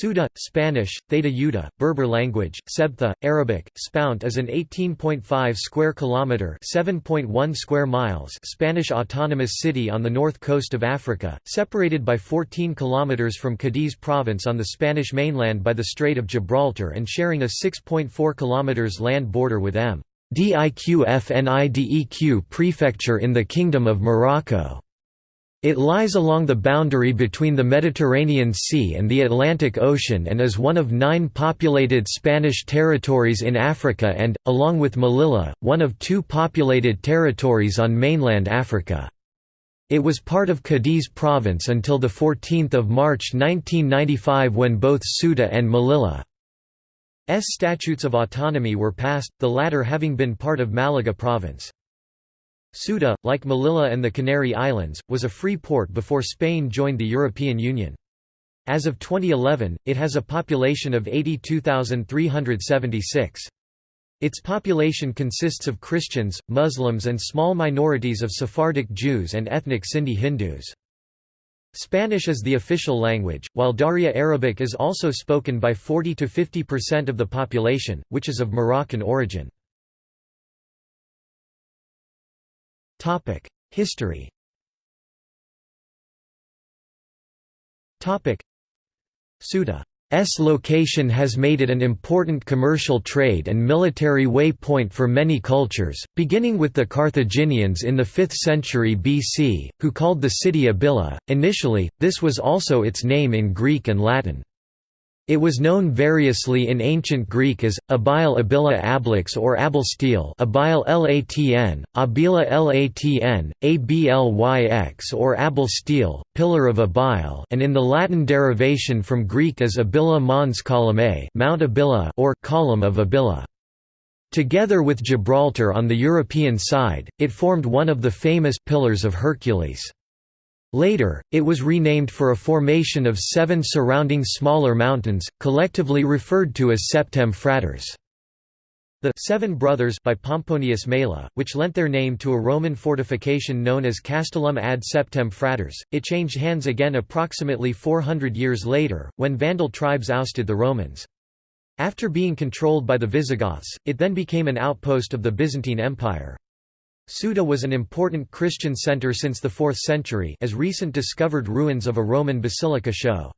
Ceuta, Spanish, Theta Yuta, Berber language, Sebtha, Arabic, Spount is an 18.5 square kilometer (7.1 square miles) Spanish autonomous city on the north coast of Africa, separated by 14 kilometers from Cadiz province on the Spanish mainland by the Strait of Gibraltar and sharing a 6.4 kilometers land border with M. Diqfnideq prefecture in the Kingdom of Morocco. It lies along the boundary between the Mediterranean Sea and the Atlantic Ocean and is one of nine populated Spanish territories in Africa and, along with Melilla, one of two populated territories on mainland Africa. It was part of Cadiz province until 14 March 1995 when both Ceuta and Melilla S statutes of autonomy were passed, the latter having been part of Malaga province. Ceuta, like Melilla and the Canary Islands, was a free port before Spain joined the European Union. As of 2011, it has a population of 82,376. Its population consists of Christians, Muslims and small minorities of Sephardic Jews and ethnic Sindhi Hindus. Spanish is the official language, while Darija Arabic is also spoken by 40–50% of the population, which is of Moroccan origin. History Ceuta's location has made it an important commercial trade and military waypoint for many cultures, beginning with the Carthaginians in the 5th century BC, who called the city Abila. Initially, this was also its name in Greek and Latin. It was known variously in ancient Greek as, Abile Abila Ablix or Abilsteel Abile Latn, Abila Latn, Ablyx or Abilsteel, Pillar of Abile and in the Latin derivation from Greek as Abila Mons Columnae Mount Abila or Column of Abila. Together with Gibraltar on the European side, it formed one of the famous Pillars of Hercules. Later, it was renamed for a formation of seven surrounding smaller mountains, collectively referred to as Septem Fratres. The Seven Brothers by Pomponius Mela, which lent their name to a Roman fortification known as Castellum ad Septem Fratres, it changed hands again approximately 400 years later, when Vandal tribes ousted the Romans. After being controlled by the Visigoths, it then became an outpost of the Byzantine Empire. Ceuta was an important Christian center since the 4th century as recent discovered ruins of a Roman basilica show.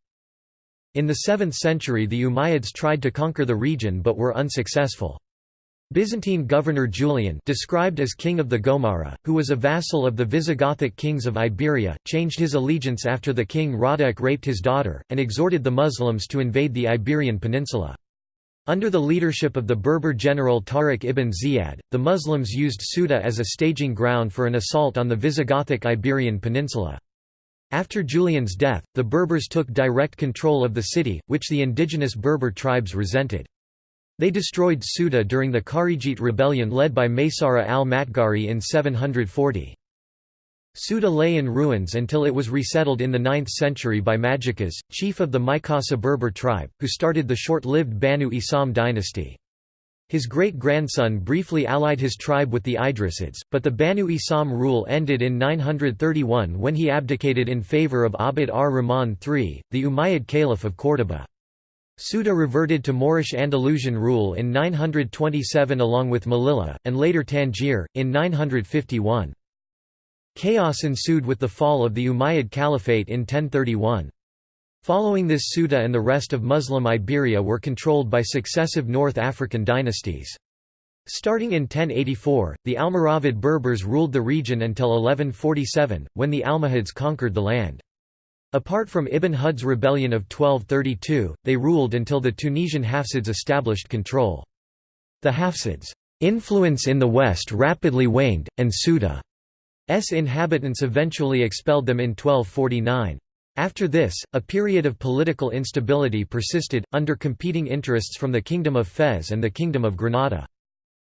In the 7th century the Umayyads tried to conquer the region but were unsuccessful. Byzantine governor Julian described as king of the Gomara, who was a vassal of the Visigothic kings of Iberia, changed his allegiance after the king Radek raped his daughter, and exhorted the Muslims to invade the Iberian Peninsula. Under the leadership of the Berber general Tariq ibn Ziyad, the Muslims used Ceuta as a staging ground for an assault on the Visigothic Iberian Peninsula. After Julian's death, the Berbers took direct control of the city, which the indigenous Berber tribes resented. They destroyed Ceuta during the Kharijite rebellion led by Maysara al-Matgari in 740. Ceuta lay in ruins until it was resettled in the 9th century by Majikas, chief of the Maykasa Berber tribe, who started the short-lived Banu Isam dynasty. His great-grandson briefly allied his tribe with the Idrisids, but the Banu Isam rule ended in 931 when he abdicated in favor of Abd ar-Rahman III, the Umayyad Caliph of Córdoba. Ceuta reverted to Moorish Andalusian rule in 927 along with Melilla, and later Tangier, in 951. Chaos ensued with the fall of the Umayyad Caliphate in 1031. Following this Ceuta and the rest of Muslim Iberia were controlled by successive North African dynasties. Starting in 1084, the Almoravid Berbers ruled the region until 1147, when the Almohads conquered the land. Apart from Ibn Hud's rebellion of 1232, they ruled until the Tunisian Hafsids established control. The Hafsids' influence in the west rapidly waned, and Ceuta inhabitants eventually expelled them in 1249. After this, a period of political instability persisted, under competing interests from the Kingdom of Fez and the Kingdom of Granada.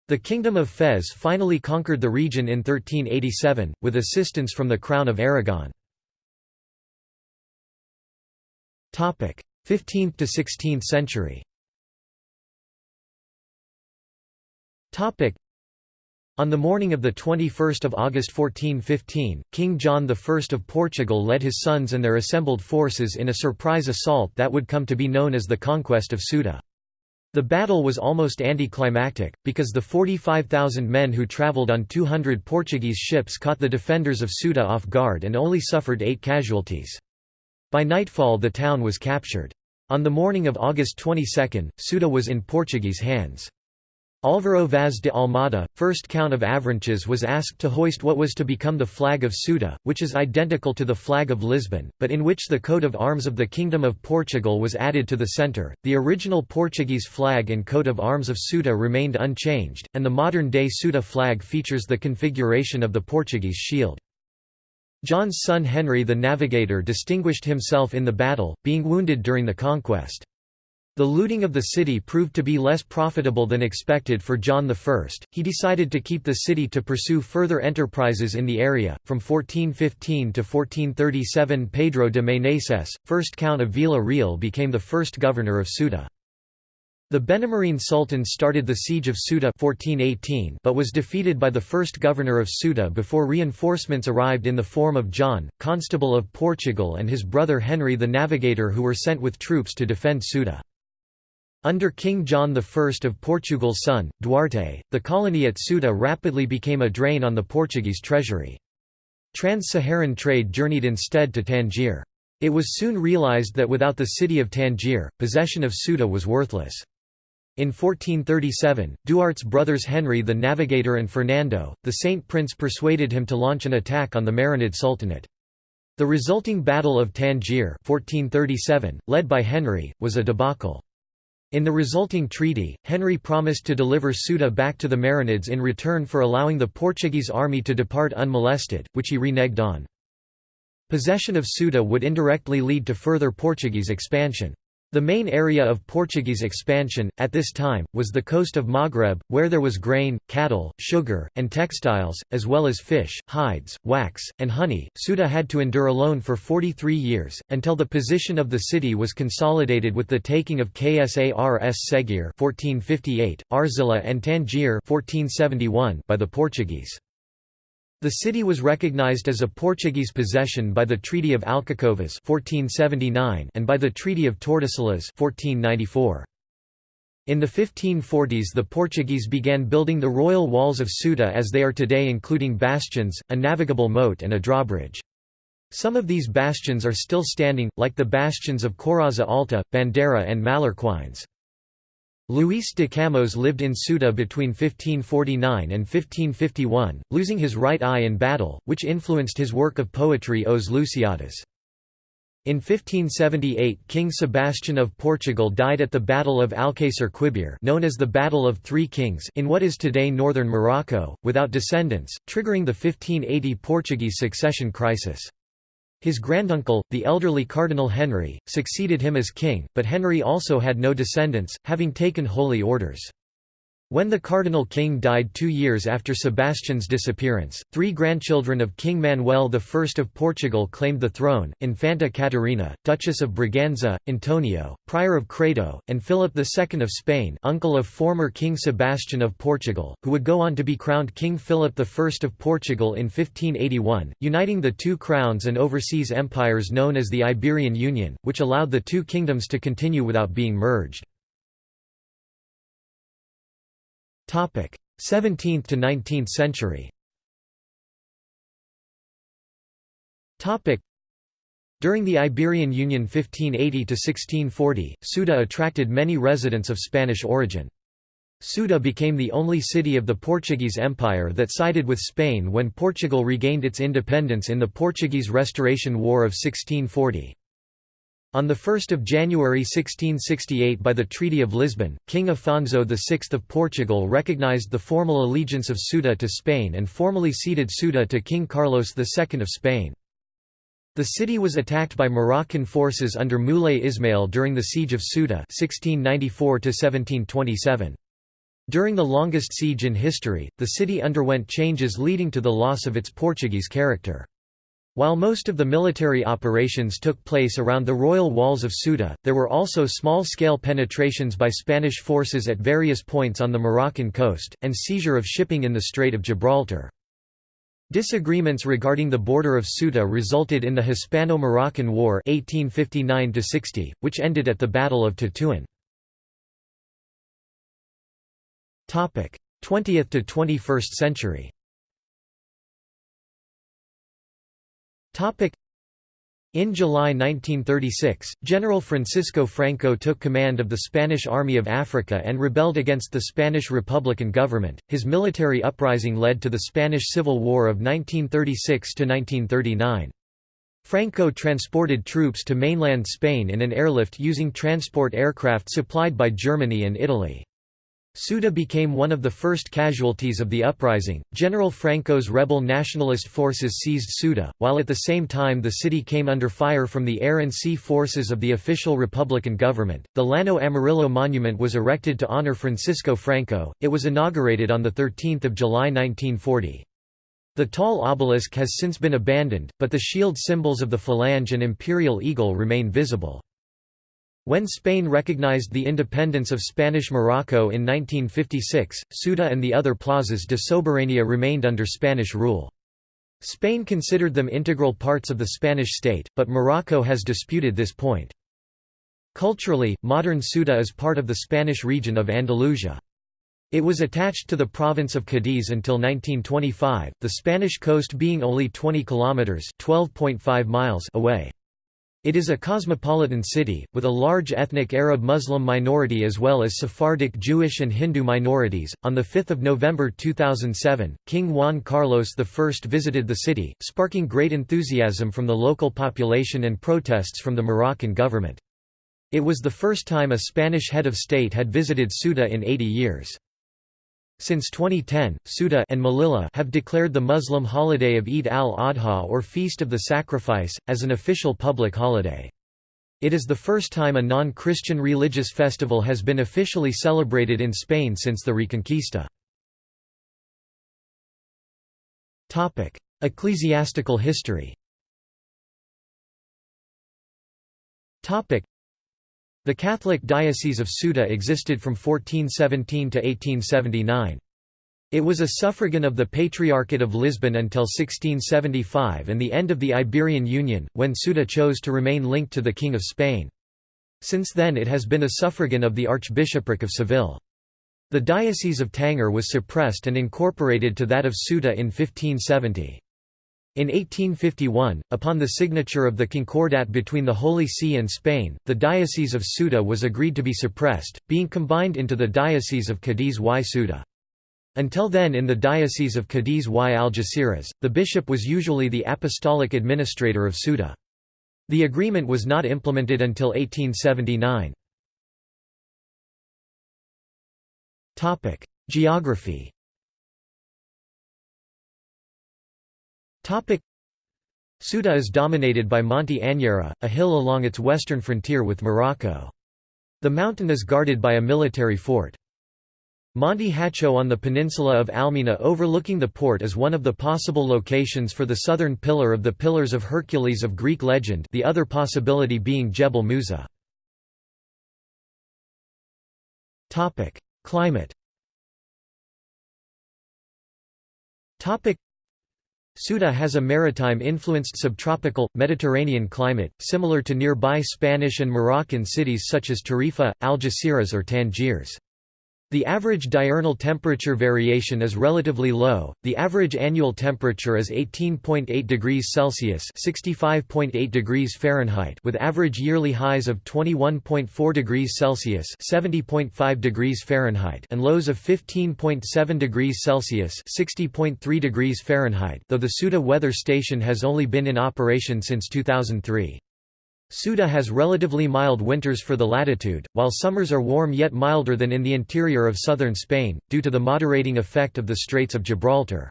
The Kingdom of Fez finally conquered the region in 1387, with assistance from the Crown of Aragon. 15th to 16th century On the morning of 21 August 1415, King John I of Portugal led his sons and their assembled forces in a surprise assault that would come to be known as the Conquest of Ceuta. The battle was almost anticlimactic, because the 45,000 men who travelled on 200 Portuguese ships caught the defenders of Ceuta off guard and only suffered eight casualties. By nightfall the town was captured. On the morning of August 22, Ceuta was in Portuguese hands. Álvaro Vaz de Almada, first Count of Avranches was asked to hoist what was to become the flag of Ceuta, which is identical to the flag of Lisbon, but in which the coat of arms of the Kingdom of Portugal was added to the centre. The original Portuguese flag and coat of arms of Ceuta remained unchanged, and the modern-day Ceuta flag features the configuration of the Portuguese shield. John's son Henry the Navigator distinguished himself in the battle, being wounded during the conquest. The looting of the city proved to be less profitable than expected for John I. He decided to keep the city to pursue further enterprises in the area. From 1415 to 1437, Pedro de Meneses, first Count of Vila Real, became the first governor of Ceuta. The Benemerine Sultan started the siege of Ceuta 1418 but was defeated by the first governor of Ceuta before reinforcements arrived in the form of John, Constable of Portugal and his brother Henry the Navigator who were sent with troops to defend Ceuta. Under King John I of Portugal's son, Duarte, the colony at Ceuta rapidly became a drain on the Portuguese treasury. Trans-Saharan trade journeyed instead to Tangier. It was soon realized that without the city of Tangier, possession of Ceuta was worthless. In 1437, Duarte's brothers Henry the Navigator and Fernando, the Saint Prince persuaded him to launch an attack on the Marinid Sultanate. The resulting Battle of Tangier 1437, led by Henry, was a debacle. In the resulting treaty, Henry promised to deliver Ceuta back to the Marinids in return for allowing the Portuguese army to depart unmolested, which he reneged on. Possession of Ceuta would indirectly lead to further Portuguese expansion. The main area of Portuguese expansion, at this time, was the coast of Maghreb, where there was grain, cattle, sugar, and textiles, as well as fish, hides, wax, and honey. Ceuta had to endure alone for 43 years, until the position of the city was consolidated with the taking of Ksars Segir 1458, Arzila and Tangier 1471 by the Portuguese. The city was recognized as a Portuguese possession by the Treaty of Alcacovas 1479 and by the Treaty of Tordesillas 1494. In the 1540s the Portuguese began building the royal walls of Ceuta as they are today including bastions, a navigable moat and a drawbridge. Some of these bastions are still standing, like the bastions of Coraza Alta, Bandera and Mallorquines. Luis de Camões lived in Ceuta between 1549 and 1551, losing his right eye in battle, which influenced his work of poetry Os Lusíadas. In 1578 King Sebastian of Portugal died at the Battle of Alcácer Quibir known as the Battle of Three Kings in what is today northern Morocco, without descendants, triggering the 1580 Portuguese succession crisis. His granduncle, the elderly Cardinal Henry, succeeded him as king, but Henry also had no descendants, having taken holy orders. When the Cardinal King died two years after Sebastian's disappearance, three grandchildren of King Manuel I of Portugal claimed the throne, Infanta Catarina, Duchess of Braganza, Antonio, Prior of Crato, and Philip II of Spain uncle of former King Sebastian of Portugal, who would go on to be crowned King Philip I of Portugal in 1581, uniting the two crowns and overseas empires known as the Iberian Union, which allowed the two kingdoms to continue without being merged. 17th to 19th century during the Iberian Union 1580–1640, Ceuta attracted many residents of Spanish origin. Ceuta became the only city of the Portuguese Empire that sided with Spain when Portugal regained its independence in the Portuguese Restoration War of 1640. On 1 January 1668 by the Treaty of Lisbon, King Afonso VI of Portugal recognized the formal allegiance of Ceuta to Spain and formally ceded Ceuta to King Carlos II of Spain. The city was attacked by Moroccan forces under Moulay Ismail during the Siege of Ceuta 1694 During the longest siege in history, the city underwent changes leading to the loss of its Portuguese character. While most of the military operations took place around the royal walls of Ceuta, there were also small-scale penetrations by Spanish forces at various points on the Moroccan coast, and seizure of shipping in the Strait of Gibraltar. Disagreements regarding the border of Ceuta resulted in the Hispano-Moroccan War 1859 which ended at the Battle of Tetuan. 20th to 21st century In July 1936, General Francisco Franco took command of the Spanish Army of Africa and rebelled against the Spanish Republican government. His military uprising led to the Spanish Civil War of 1936 to 1939. Franco transported troops to mainland Spain in an airlift using transport aircraft supplied by Germany and Italy. Ceuta became one of the first casualties of the uprising. General Franco's rebel nationalist forces seized Ceuta, while at the same time the city came under fire from the air and sea forces of the official Republican government. The Llano Amarillo Monument was erected to honor Francisco Franco. It was inaugurated on the 13th of July 1940. The tall obelisk has since been abandoned, but the shield symbols of the Falange and imperial eagle remain visible. When Spain recognized the independence of Spanish Morocco in 1956, Ceuta and the other plazas de soberanía remained under Spanish rule. Spain considered them integral parts of the Spanish state, but Morocco has disputed this point. Culturally, modern Ceuta is part of the Spanish region of Andalusia. It was attached to the province of Cadiz until 1925, the Spanish coast being only 20 kilometers (12.5 miles) away. It is a cosmopolitan city, with a large ethnic Arab Muslim minority as well as Sephardic Jewish and Hindu minorities. On 5 November 2007, King Juan Carlos I visited the city, sparking great enthusiasm from the local population and protests from the Moroccan government. It was the first time a Spanish head of state had visited Ceuta in 80 years. Since 2010, Ceuta and Melilla have declared the Muslim holiday of Eid al-Adha or Feast of the Sacrifice, as an official public holiday. It is the first time a non-Christian religious festival has been officially celebrated in Spain since the Reconquista. Ecclesiastical history the Catholic Diocese of Ceuta existed from 1417 to 1879. It was a suffragan of the Patriarchate of Lisbon until 1675 and the end of the Iberian Union, when Ceuta chose to remain linked to the King of Spain. Since then it has been a suffragan of the Archbishopric of Seville. The Diocese of Tanger was suppressed and incorporated to that of Ceuta in 1570. In 1851, upon the signature of the Concordat between the Holy See and Spain, the Diocese of Ceuta was agreed to be suppressed, being combined into the Diocese of Cadiz y Ceuta. Until then in the Diocese of Cadiz y Algeciras, the bishop was usually the apostolic administrator of Ceuta. The agreement was not implemented until 1879. Geography Ceuta is dominated by Monte Anyera, a hill along its western frontier with Morocco. The mountain is guarded by a military fort. Monte Hacho on the peninsula of Almina overlooking the port is one of the possible locations for the southern pillar of the Pillars of Hercules of Greek legend the other possibility being Jebel Musa. Climate Ceuta has a maritime-influenced subtropical, Mediterranean climate, similar to nearby Spanish and Moroccan cities such as Tarifa, Algeciras or Tangiers. The average diurnal temperature variation is relatively low. The average annual temperature is 18.8 degrees Celsius (65.8 degrees Fahrenheit) with average yearly highs of 21.4 degrees Celsius (70.5 degrees Fahrenheit) and lows of 15.7 degrees Celsius (60.3 degrees Fahrenheit). Though the Ceuta weather station has only been in operation since 2003. Ceuta has relatively mild winters for the latitude, while summers are warm yet milder than in the interior of southern Spain, due to the moderating effect of the Straits of Gibraltar.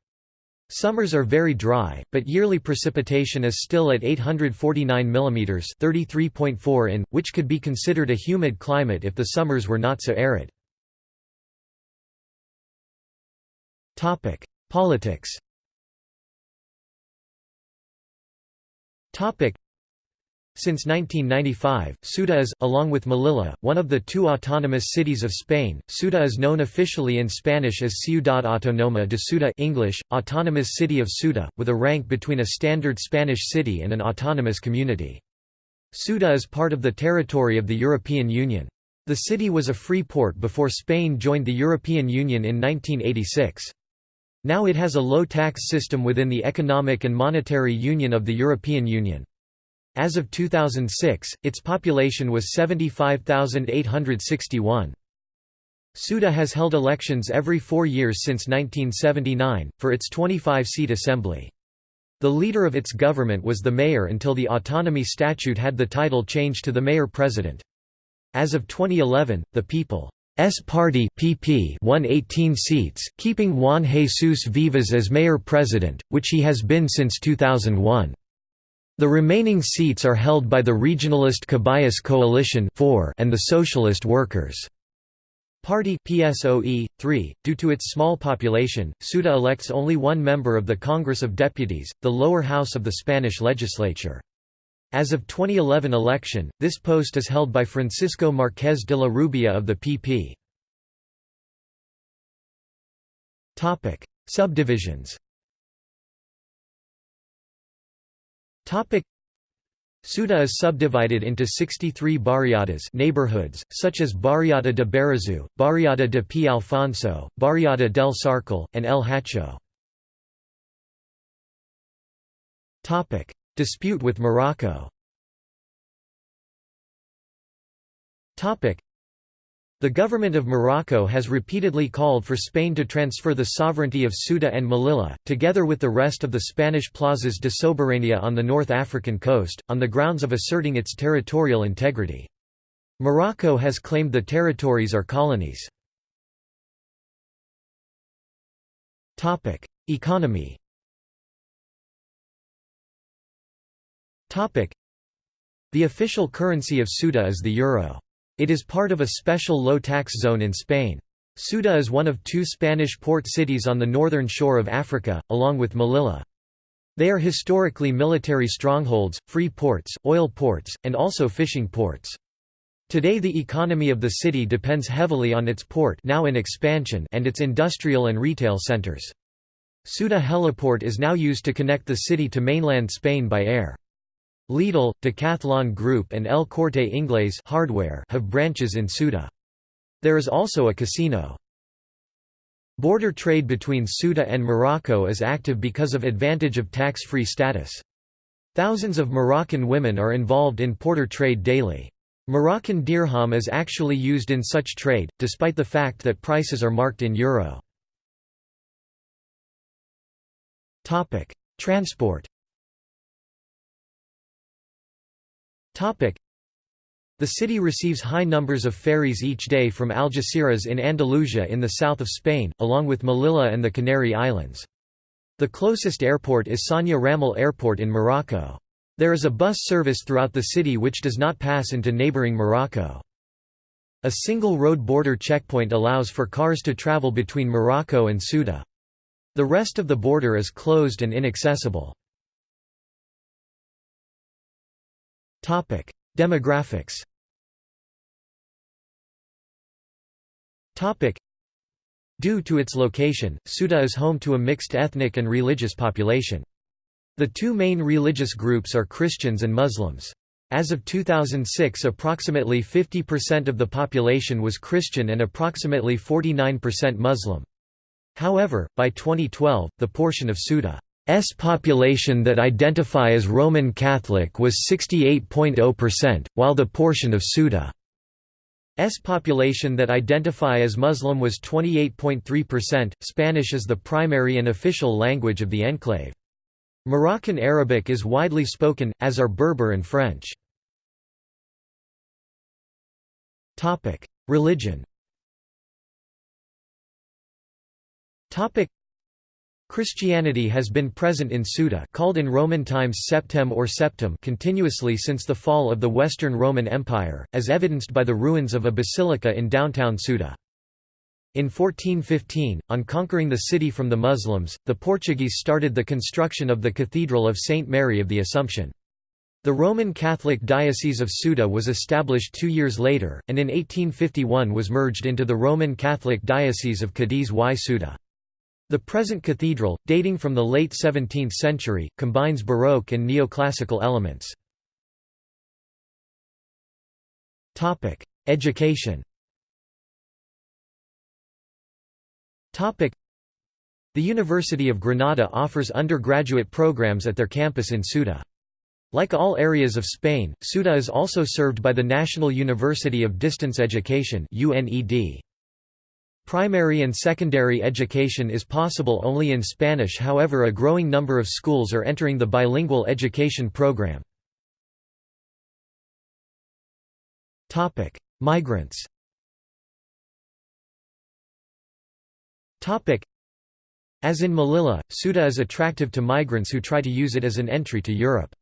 Summers are very dry, but yearly precipitation is still at 849 mm 33.4 in, which could be considered a humid climate if the summers were not so arid. Politics Since 1995, Ceuta is, along with Melilla, one of the two autonomous cities of Spain. Ceuta is known officially in Spanish as Ciudad Autónoma de Ceuta English, Autonomous City of Ceuta, with a rank between a standard Spanish city and an autonomous community. Ceuta is part of the territory of the European Union. The city was a free port before Spain joined the European Union in 1986. Now it has a low-tax system within the Economic and Monetary Union of the European Union. As of 2006, its population was 75,861. Ceuta has held elections every four years since 1979, for its 25-seat assembly. The leader of its government was the mayor until the autonomy statute had the title changed to the mayor-president. As of 2011, the People's Party PP won 18 seats, keeping Juan Jesus Vivas as mayor-president, which he has been since 2001. The remaining seats are held by the regionalist Caballas Coalition and the Socialist Workers' Party PSOE, 3. Due to its small population, Ceuta elects only one member of the Congress of Deputies, the lower house of the Spanish legislature. As of 2011 election, this post is held by Francisco Márquez de la Rubia of the PP. Subdivisions Ceuta is subdivided into 63 barriadas neighborhoods, such as Barriada de Barazu, Barriada de P. Alfonso, Barriada del Sarcal, and El Hacho. Dispute with Morocco the government of Morocco has repeatedly called for Spain to transfer the sovereignty of Ceuta and Melilla, together with the rest of the Spanish plazas de soberanía on the North African coast, on the grounds of asserting its territorial integrity. Morocco has claimed the territories are colonies. Economy The official currency of Ceuta is the euro. It is part of a special low-tax zone in Spain. Ceuta is one of two Spanish port cities on the northern shore of Africa, along with Melilla. They are historically military strongholds, free ports, oil ports, and also fishing ports. Today the economy of the city depends heavily on its port now in expansion and its industrial and retail centers. Ceuta heliport is now used to connect the city to mainland Spain by air. Lidl, Decathlon Group and El Corte Inglés hardware have branches in Ceuta. There is also a casino. Border trade between Ceuta and Morocco is active because of advantage of tax-free status. Thousands of Moroccan women are involved in porter trade daily. Moroccan dirham is actually used in such trade, despite the fact that prices are marked in euro. Transport The city receives high numbers of ferries each day from Algeciras in Andalusia in the south of Spain, along with Melilla and the Canary Islands. The closest airport is Sania Ramel Airport in Morocco. There is a bus service throughout the city which does not pass into neighboring Morocco. A single road border checkpoint allows for cars to travel between Morocco and Ceuta. The rest of the border is closed and inaccessible. Topic: Demographics. Topic: Due to its location, Ceuta is home to a mixed ethnic and religious population. The two main religious groups are Christians and Muslims. As of 2006 approximately 50% of the population was Christian and approximately 49% Muslim. However, by 2012, the portion of Ceuta S population that identify as Roman Catholic was 68.0%, while the portion of Ceuta S population that identify as Muslim was 28.3%. Spanish is the primary and official language of the enclave. Moroccan Arabic is widely spoken, as are Berber and French. Religion Christianity has been present in Ceuta called in Roman times Septem or Septem continuously since the fall of the Western Roman Empire, as evidenced by the ruins of a basilica in downtown Ceuta. In 1415, on conquering the city from the Muslims, the Portuguese started the construction of the Cathedral of Saint Mary of the Assumption. The Roman Catholic Diocese of Ceuta was established two years later, and in 1851 was merged into the Roman Catholic Diocese of Cadiz y Ceuta. The present cathedral, dating from the late 17th century, combines Baroque and neoclassical elements. Education The University of Granada offers undergraduate programs at their campus in Ceuta. Like all areas of Spain, Ceuta is also served by the National University of Distance Education Primary and secondary education is possible only in Spanish however a growing number of schools are entering the bilingual education program. Migrants As in Melilla, Ceuta is attractive to migrants who try to use it as an entry to Europe.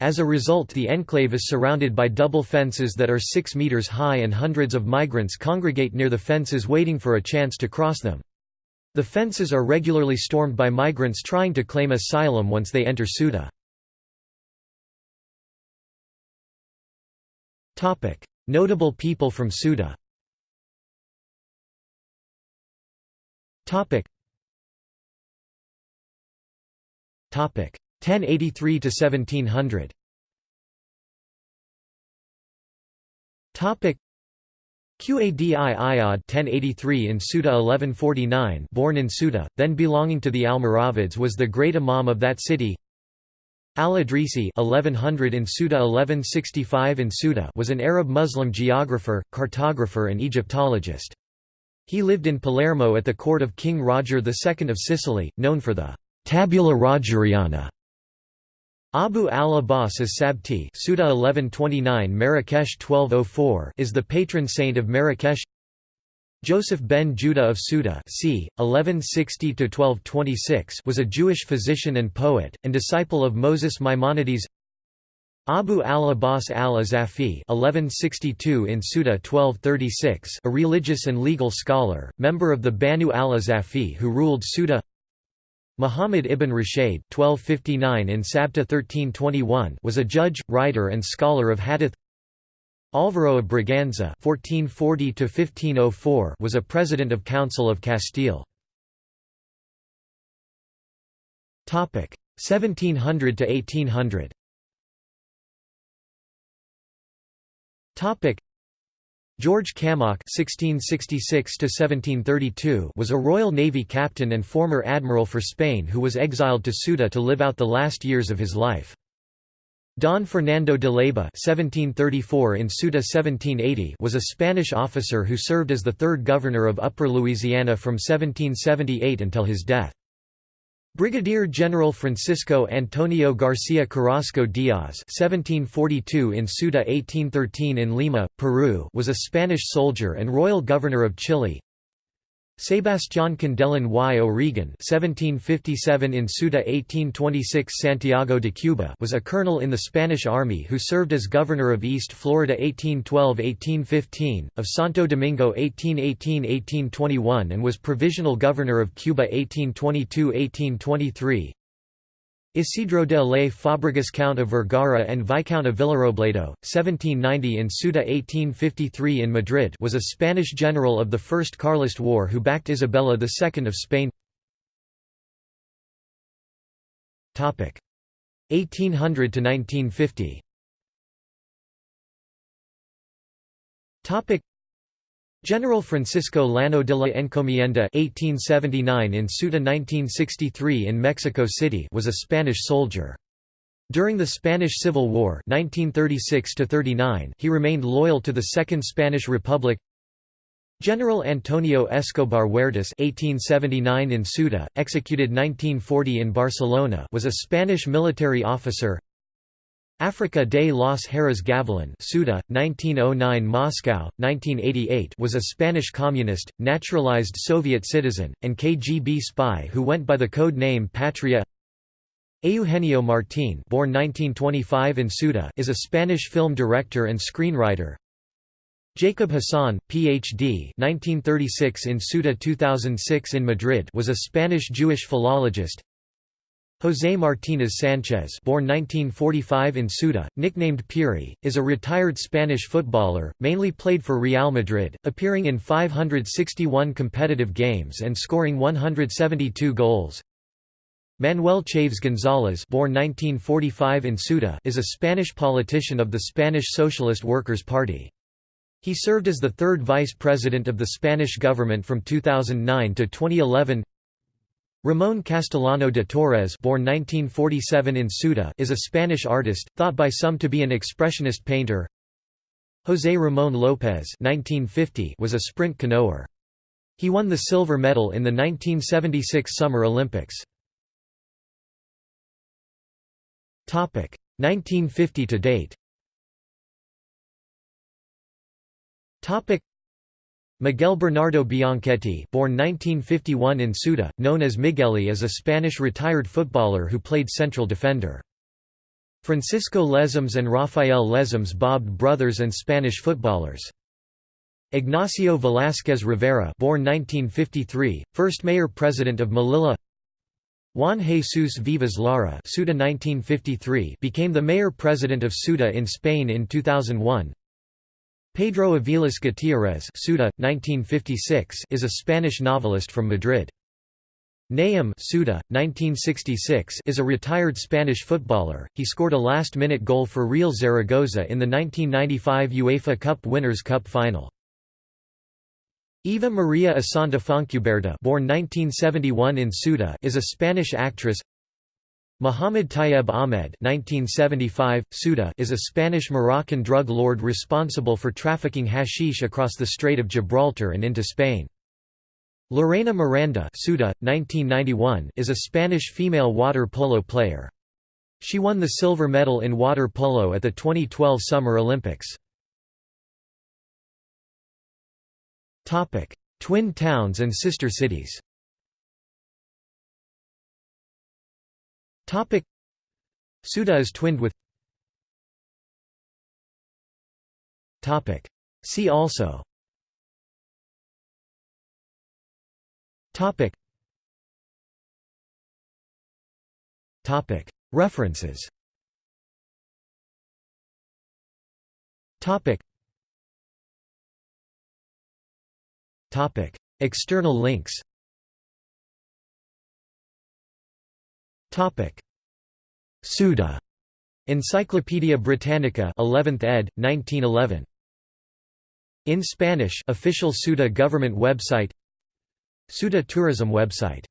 As a result the enclave is surrounded by double fences that are 6 meters high and hundreds of migrants congregate near the fences waiting for a chance to cross them. The fences are regularly stormed by migrants trying to claim asylum once they enter Ceuta. Notable people from Ceuta Topic 1083 to 1700. Topic Qadi Iyad 1083 in Ceuta 1149 born in Ceuta, then belonging to the Almoravids was the great imam of that city Al-Idrisi 1100 in Ceuta 1165 in Ceuta was an Arab Muslim geographer, cartographer and Egyptologist. He lived in Palermo at the court of King Roger II of Sicily, known for the «tabula Rogeriana» Abu al-Abbas as-Sabti Ceuta 1129 Marrakesh 1204 is the patron saint of Marrakesh. Joseph ben Judah of Ceuta c. 1160–1226 was a Jewish physician and poet, and disciple of Moses Maimonides. Abu al-Abbas al-Azafi in Ceuta 1236 a religious and legal scholar, member of the Banu al-Azafi who ruled Ceuta Muhammad ibn Rashid (1259 in Sabta 1321) was a judge, writer, and scholar of hadith. Álvaro of Braganza (1440–1504) was a president of Council of Castile. Topic: 1700 to 1800. Topic: George Camac (1666–1732) was a Royal Navy captain and former admiral for Spain who was exiled to Ceuta to live out the last years of his life. Don Fernando de Leyva (1734 in Ceuta 1780) was a Spanish officer who served as the third governor of Upper Louisiana from 1778 until his death. Brigadier General Francisco Antonio García Carrasco Díaz (1742 in Ceuta, 1813 in Lima, Peru) was a Spanish soldier and royal governor of Chile. Sebastián Kindelán y O'Regan (1757 in Ceuta, 1826 Santiago de Cuba) was a colonel in the Spanish Army who served as governor of East Florida 1812–1815, of Santo Domingo 1818–1821, and was provisional governor of Cuba 1822–1823. Isidro de Ley Fabregas Count of Vergara and Viscount of Villarobledo, 1790 in Ceuta 1853 in Madrid was a Spanish general of the First Carlist War who backed Isabella II of Spain. 1800 to 1950 General Francisco Llano de la Encomienda (1879 in Ceuta, 1963 in Mexico City) was a Spanish soldier. During the Spanish Civil War (1936–39), he remained loyal to the Second Spanish Republic. General Antonio Escobar Huertas (1879 in Ceuta, executed 1940 in Barcelona) was a Spanish military officer. Africa de los Heras Gavilan Ceuta, 1909 Moscow, 1988 was a Spanish communist, naturalized Soviet citizen, and KGB spy who went by the code name Patria Eugenio Martín born 1925 in Ceuta is a Spanish film director and screenwriter. Jacob Hassan, Ph.D. 1936 in Ceuta 2006 in Madrid was a Spanish Jewish philologist José Martínez Sánchez born 1945 in Ceuta, nicknamed Piri, is a retired Spanish footballer, mainly played for Real Madrid, appearing in 561 competitive games and scoring 172 goals. Manuel Chaves González born 1945 in Ceuta is a Spanish politician of the Spanish Socialist Workers' Party. He served as the third vice president of the Spanish government from 2009 to 2011 Ramón Castellano de Torres born 1947 in Ceuta is a Spanish artist, thought by some to be an expressionist painter. José Ramón López 1950 was a sprint canoer. He won the silver medal in the 1976 Summer Olympics. 1950 to date Miguel Bernardo Bianchetti born 1951 in Ceuta, known as Migueli is a Spanish retired footballer who played central defender. Francisco Lesmes and Rafael Lesmes bobbed brothers and Spanish footballers. Ignacio Velázquez Rivera born 1953, first mayor-president of Melilla Juan Jesus Vivas Lara Ceuta 1953 became the mayor-president of Ceuta in Spain in 2001 Pedro Aviles Gutiérrez Ceuta, 1956 is a Spanish novelist from Madrid. Nayim Ceuta, 1966 is a retired Spanish footballer, he scored a last-minute goal for Real Zaragoza in the 1995 UEFA Cup Winners' Cup final. Eva Maria Asanta Fontcuberta born 1971 in Ceuta is a Spanish actress Mohamed Tayeb Ahmed 1975, Ceuta is a Spanish-Moroccan drug lord responsible for trafficking hashish across the Strait of Gibraltar and into Spain. Lorena Miranda Ceuta, 1991, is a Spanish female water polo player. She won the silver medal in water polo at the 2012 Summer Olympics. Twin towns and sister cities Topic. Ceuta is twinned with Topic. See also Topic. Topic. References Topic. Topic. External links Topic: Ceuta. Encyclopædia Britannica, 11th ed. 1911. In Spanish, official Ceuta government website. Ceuta tourism website